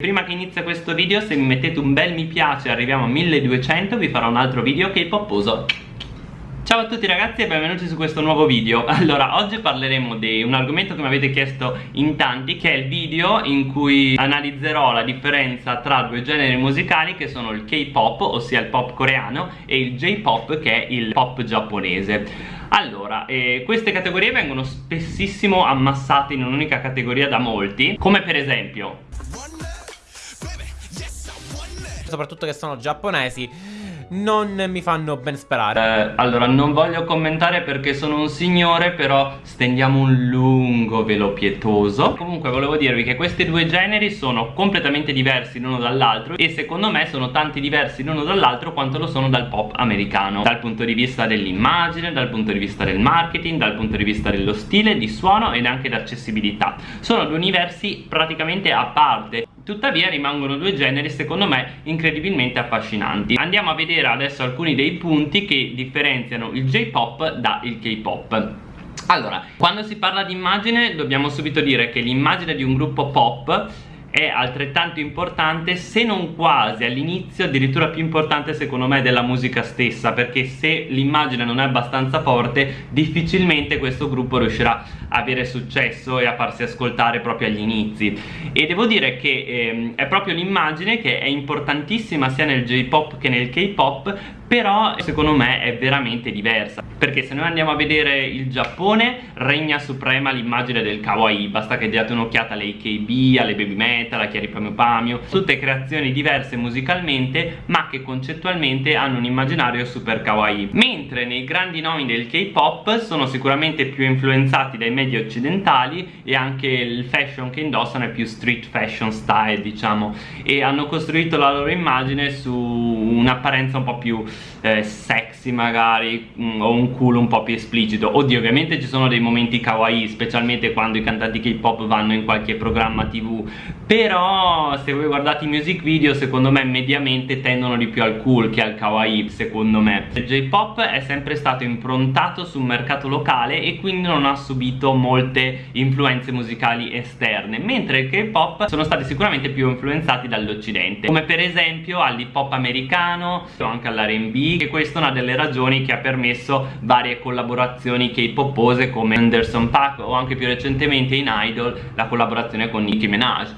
Prima che inizia questo video se mi mettete un bel mi piace arriviamo a 1200 vi farò un altro video che è popposo Ciao a tutti ragazzi e benvenuti su questo nuovo video. Allora, oggi parleremo di un argomento che mi avete chiesto in tanti Che è il video in cui analizzerò la differenza tra due generi musicali Che sono il K-pop, ossia il pop coreano E il J-pop, che è il pop giapponese. Allora, eh, queste categorie vengono spessissimo ammassate in un'unica categoria da molti Come per esempio soprattutto che sono giapponesi non mi fanno ben sperare. Eh, Allora non voglio commentare perché sono un signore però stendiamo un lungo velo pietoso. Comunque volevo dirvi che questi due generi sono completamente diversi l'uno dall'altro E secondo me sono tanti diversi l'uno dall'altro quanto lo sono dal pop americano. Dal punto di vista dell'immagine, dal punto di vista del marketing, dal punto di vista dello stile, di suono ed anche d'accessibilità. Sono due universi praticamente a parte Tuttavia rimangono due generi secondo me incredibilmente affascinanti. Andiamo a vedere adesso alcuni dei punti che differenziano il J-pop dal K-pop. Allora, quando si parla di immagine dobbiamo subito dire che l'immagine di un gruppo pop è altrettanto importante se non quasi all'inizio addirittura più importante secondo me della musica stessa perché se l'immagine non è abbastanza forte difficilmente questo gruppo riuscirà a avere successo e a farsi ascoltare proprio agli inizi. E devo dire che ehm, è proprio l'immagine che è importantissima sia nel J-pop che nel K-pop però secondo me è veramente diversa perché se noi andiamo a vedere il Giappone regna suprema l'immagine del kawaii. Basta che diate un'occhiata alle AKB, alle Baby Metal, a Chiari Pamio Pamio. Tutte creazioni diverse musicalmente ma che concettualmente hanno un immaginario super kawaii. Mentre nei grandi nomi del K-pop sono sicuramente più influenzati dai media occidentali e anche il fashion che indossano è più street fashion style diciamo. E hanno costruito la loro immagine su un'apparenza un po' più eh, sexy magari mm, o un culo un po' più esplicito. Oddio ovviamente ci sono dei momenti kawaii specialmente quando i cantanti K-pop vanno in qualche programma tv però se voi guardate i music video secondo me mediamente tendono di più al cool che al kawaii secondo me. Il J-pop è sempre stato improntato sul mercato locale e quindi non ha subito molte influenze musicali esterne mentre il K-pop sono stati sicuramente più influenzati dall'occidente come per esempio all'hip hop americano o anche all'R&B R&B e questa è una delle ragioni che ha permesso varie collaborazioni K-popose come Anderson Paak o anche più recentemente in Idol la collaborazione con Nicki Minaj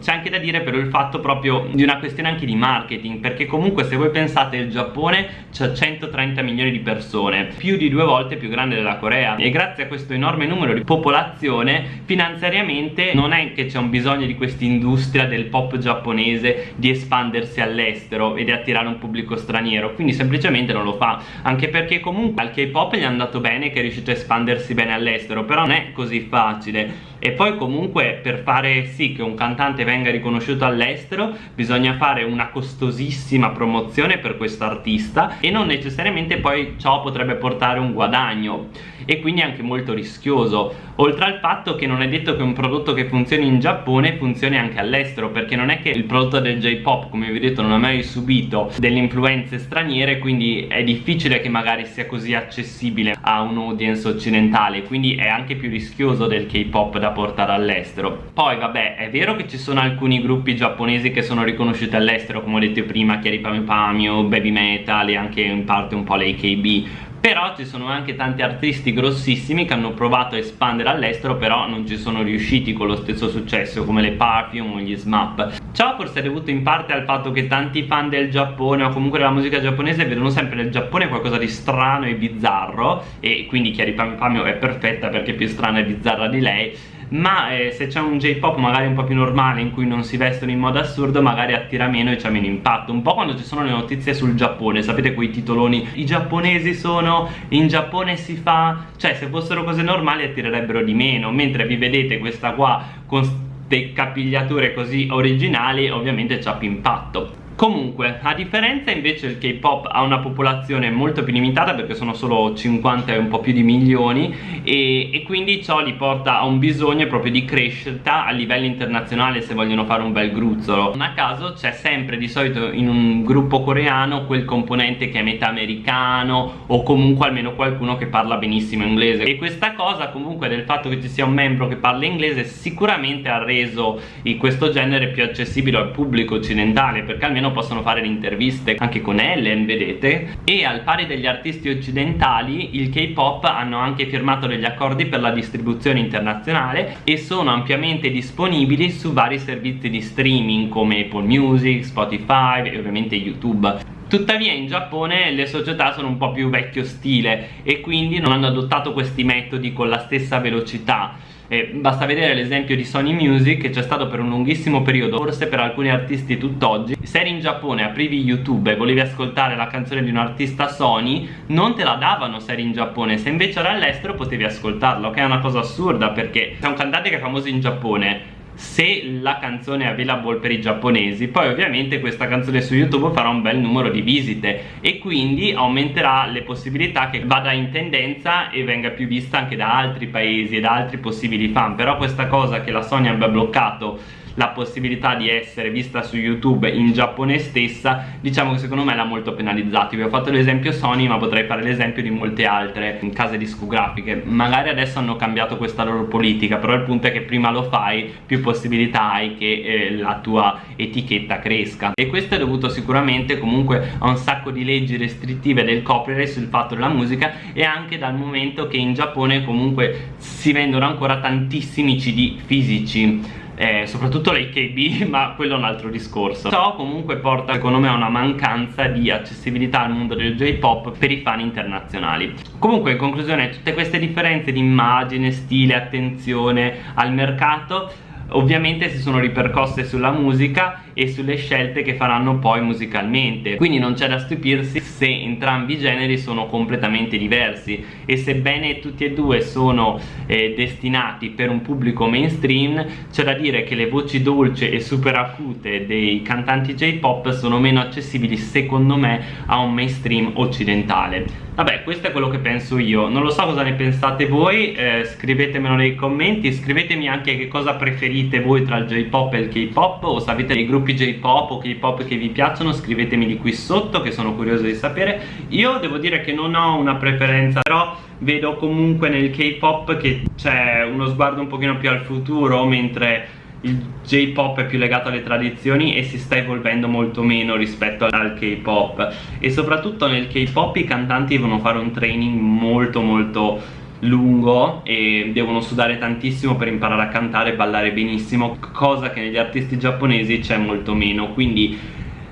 c'è anche da dire però il fatto proprio di una questione anche di marketing perché comunque se voi pensate il Giappone c'ha 130 milioni di persone più di due volte più grande della Corea. E grazie a questo enorme numero di popolazione finanziariamente non è che c'è un bisogno di questa industria del pop giapponese di espandersi all'estero e di attirare un pubblico straniero quindi semplicemente non lo fa. Anche perché comunque al K-pop gli è andato bene che è riuscito a espandersi bene all'estero però non è così facile e poi comunque per fare sì che un cantante venga riconosciuto all'estero bisogna fare una costosissima promozione per questo artista e non necessariamente poi ciò potrebbe portare un guadagno e quindi anche molto rischioso. Oltre al fatto che non è detto che un prodotto che funzioni in Giappone funzioni anche all'estero perché non è che il prodotto del J-pop come vi ho detto non ha mai subito delle influenze straniere quindi è difficile che magari sia così accessibile a un audience occidentale quindi è anche più rischioso del K-pop da portare all'estero. Poi vabbè è vero che ci sono alcuni gruppi giapponesi che sono riconosciuti all'estero come ho detto prima Chiari Pami Pamio, Baby Metal e anche in parte un po' le AKB però ci sono anche tanti artisti grossissimi che hanno provato a espandere all'estero però non ci sono riusciti con lo stesso successo come le Perfume o gli SMAP. Ciò forse è dovuto in parte al fatto che tanti fan del Giappone o comunque della musica giapponese vedono sempre nel Giappone qualcosa di strano e bizzarro e quindi Chiari Pamio è perfetta perché è più strana e bizzarra di lei ma eh, se c'è un J-pop magari un po' più normale in cui non si vestono in modo assurdo magari attira meno e c'ha meno impatto. Un po' quando ci sono le notizie sul Giappone sapete quei titoloni i giapponesi sono in Giappone si fa cioè se fossero cose normali attirerebbero di meno. Mentre vi vedete questa qua con capigliature così originali ovviamente c'ha più impatto Comunque, a differenza invece il K-pop ha una popolazione molto più limitata perché sono solo 50 e un po' più di milioni e, e, quindi ciò li porta a un bisogno proprio di crescita a livello internazionale se vogliono fare un bel gruzzolo. Non a caso c'è sempre di solito in un gruppo coreano quel componente che è metà americano o comunque almeno qualcuno che parla benissimo inglese e questa cosa comunque del fatto che ci sia un membro che parla inglese sicuramente ha reso questo genere più accessibile al pubblico occidentale perché almeno possono fare le interviste anche con Ellen, vedete? E al pari degli artisti occidentali, il K-pop hanno anche firmato degli accordi per la distribuzione internazionale e sono ampiamente disponibili su vari servizi di streaming come Apple Music, Spotify e ovviamente YouTube. Tuttavia in Giappone le società sono un po' più vecchio stile e quindi non hanno adottato questi metodi con la stessa velocità eh, basta vedere l'esempio di Sony Music che c'è stato per un lunghissimo periodo forse per alcuni artisti tutt'oggi. Se eri in Giappone aprivi YouTube e volevi ascoltare la canzone di un artista Sony non te la davano se eri in Giappone. Se invece eri all'estero potevi ascoltarlo che è una cosa assurda perché c'è un cantante che è famoso in Giappone se la canzone è available per i giapponesi poi ovviamente questa canzone su youtube farà un bel numero di visite e quindi aumenterà le possibilità che vada in tendenza e venga più vista anche da altri paesi e da altri possibili fan. Però questa cosa che la Sony abbia bloccato la possibilità di essere vista su YouTube in Giappone stessa diciamo che secondo me l'ha molto penalizzato. Vi ho fatto l'esempio Sony ma potrei fare l'esempio di molte altre case discografiche. Magari adesso hanno cambiato questa loro politica però il punto è che prima lo fai più possibilità hai che eh, la tua etichetta cresca. E questo è dovuto sicuramente comunque a un sacco di leggi restrittive del copyright sul fatto della musica e anche dal momento che in Giappone comunque si vendono ancora tantissimi CD fisici eh, soprattutto l'AKB ma quello è un altro discorso. Ciò comunque porta secondo me a una mancanza di accessibilità al mondo del J-pop per i fan internazionali. Comunque in conclusione tutte queste differenze di immagine, stile, attenzione al mercato ovviamente si sono ripercosse sulla musica e sulle scelte che faranno poi musicalmente. Quindi non c'è da stupirsi se entrambi i generi sono completamente diversi e sebbene tutti e due sono eh, destinati per un pubblico mainstream c'è da dire che le voci dolci e super acute dei cantanti J-pop sono meno accessibili secondo me a un mainstream occidentale. Vabbè, questo è quello che penso io. Non lo so cosa ne pensate voi eh, Scrivetemelo nei commenti Scrivetemi anche che cosa preferite voi tra il J-pop e il K-pop O se avete dei gruppi J-pop o K-pop che vi piacciono Scrivetemi di qui sotto che sono curioso di sapere. Io devo dire che non ho una preferenza Però vedo comunque nel K-pop che c'è uno sguardo un pochino più al futuro Mentre il J-pop è più legato alle tradizioni e si sta evolvendo molto meno rispetto al K-pop. E soprattutto nel K-pop i cantanti devono fare un training molto molto lungo e devono sudare tantissimo per imparare a cantare e ballare benissimo cosa che negli artisti giapponesi c'è molto meno. Quindi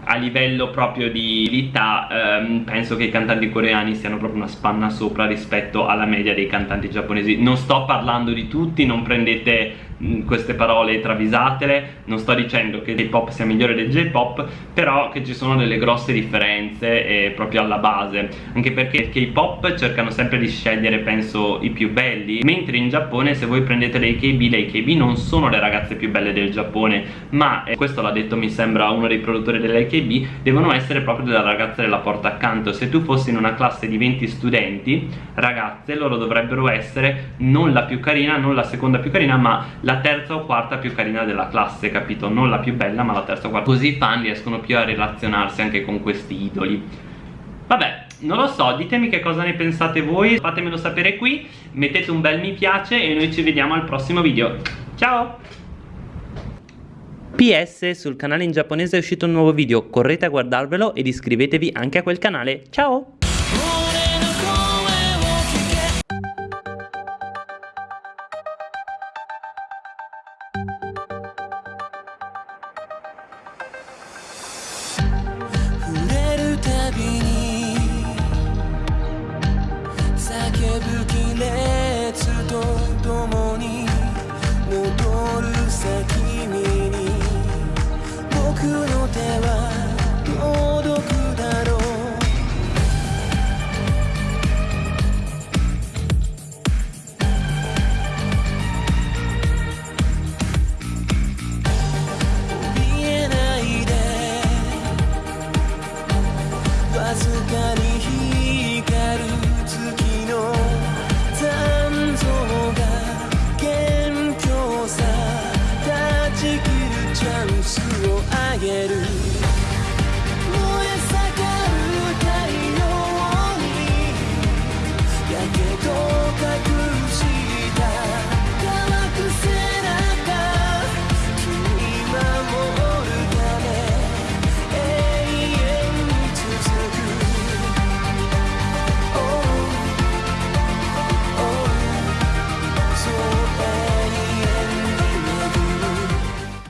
a livello proprio di abilità ehm, penso che i cantanti coreani siano proprio una spanna sopra rispetto alla media dei cantanti giapponesi. Non sto parlando di tutti, non prendete queste parole travisatele. Non sto dicendo che il K-pop sia migliore del J-pop però che ci sono delle grosse differenze eh, proprio alla base. Anche perché il K-pop cercano sempre di scegliere penso i più belli mentre in Giappone se voi prendete le AKB le AKB non sono le ragazze più belle del Giappone ma eh, questo l'ha detto mi sembra uno dei produttori delle AKB devono essere proprio delle ragazze della porta accanto. Se tu fossi in una classe di 20 studenti ragazze loro dovrebbero essere non la più carina non la seconda più carina ma la la terza o quarta più carina della classe, capito? Non la più bella ma la terza o quarta Così i fan riescono più a relazionarsi anche con questi idoli Vabbè, non lo so, ditemi che cosa ne pensate voi Fatemelo sapere qui, mettete un bel mi piace e noi ci vediamo al prossimo video Ciao! PS, sul canale in giapponese è uscito un nuovo video, correte a guardarvelo ed iscrivetevi anche a quel canale. Ciao!